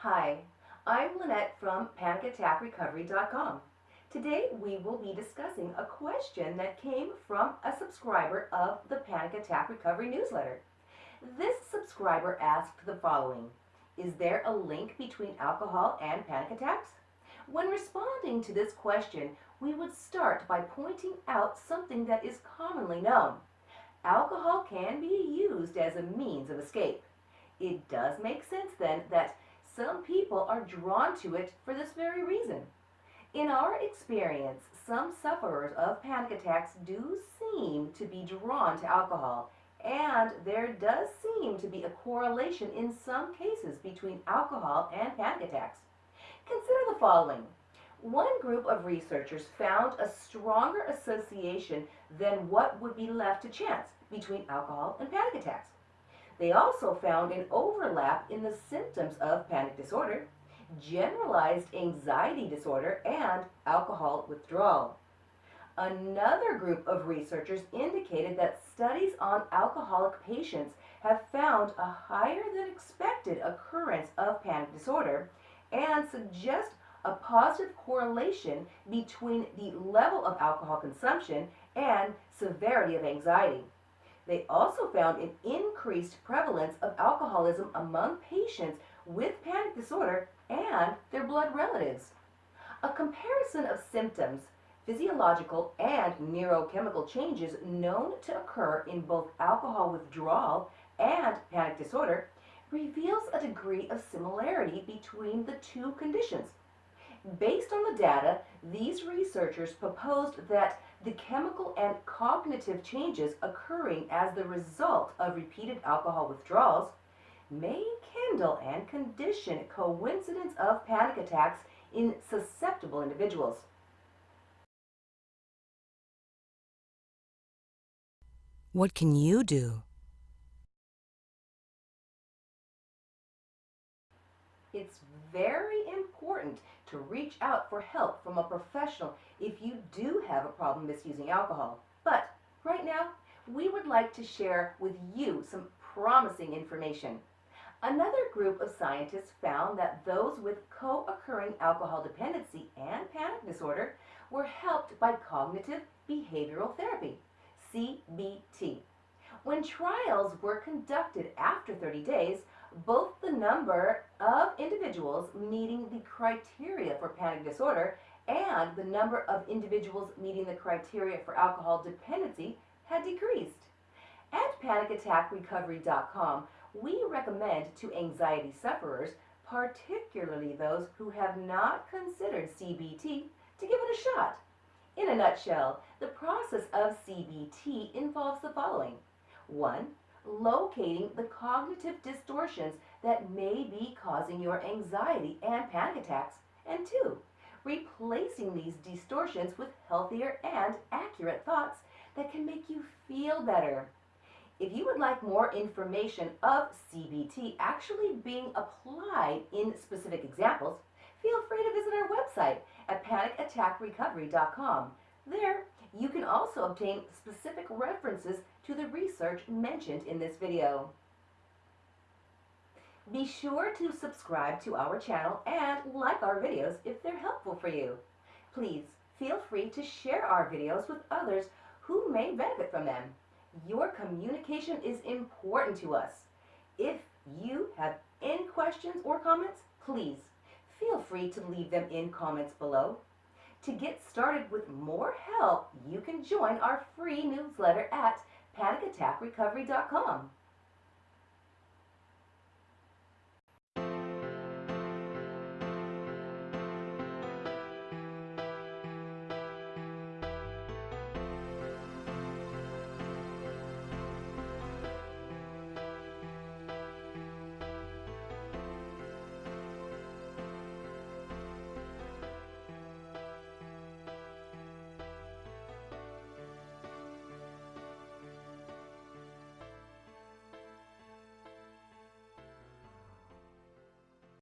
Hi, I'm Lynette from PanicAttackRecovery.com. Today we will be discussing a question that came from a subscriber of the Panic Attack Recovery newsletter. This subscriber asked the following Is there a link between alcohol and panic attacks? When responding to this question, we would start by pointing out something that is commonly known. Alcohol can be used as a means of escape. It does make sense then that some people are drawn to it for this very reason. In our experience, some sufferers of panic attacks do seem to be drawn to alcohol, and there does seem to be a correlation in some cases between alcohol and panic attacks. Consider the following. One group of researchers found a stronger association than what would be left to chance between alcohol and panic attacks. They also found an overlap in the symptoms of panic disorder, generalized anxiety disorder, and alcohol withdrawal. Another group of researchers indicated that studies on alcoholic patients have found a higher than expected occurrence of panic disorder and suggest a positive correlation between the level of alcohol consumption and severity of anxiety. They also found an increased prevalence of alcoholism among patients with panic disorder and their blood relatives. A comparison of symptoms, physiological and neurochemical changes known to occur in both alcohol withdrawal and panic disorder reveals a degree of similarity between the two conditions. Based on the data, these researchers proposed that the chemical and cognitive changes occurring as the result of repeated alcohol withdrawals may kindle and condition coincidence of panic attacks in susceptible individuals. What can you do? It's very important to reach out for help from a professional if you do have a problem misusing alcohol. But right now, we would like to share with you some promising information. Another group of scientists found that those with co-occurring alcohol dependency and panic disorder were helped by cognitive behavioral therapy, CBT. When trials were conducted after 30 days, both the number of individuals meeting the criteria for panic disorder and the number of individuals meeting the criteria for alcohol dependency had decreased. At panicattackrecovery.com, we recommend to anxiety sufferers, particularly those who have not considered CBT, to give it a shot. In a nutshell, the process of CBT involves the following. 1 locating the cognitive distortions that may be causing your anxiety and panic attacks. And two, replacing these distortions with healthier and accurate thoughts that can make you feel better. If you would like more information of CBT actually being applied in specific examples, feel free to visit our website at panicattackrecovery.com. There, you can also obtain specific references to the research mentioned in this video. Be sure to subscribe to our channel and like our videos if they're helpful for you. Please feel free to share our videos with others who may benefit from them. Your communication is important to us. If you have any questions or comments, please feel free to leave them in comments below. To get started with more help, you can join our free newsletter at panicattackrecovery.com.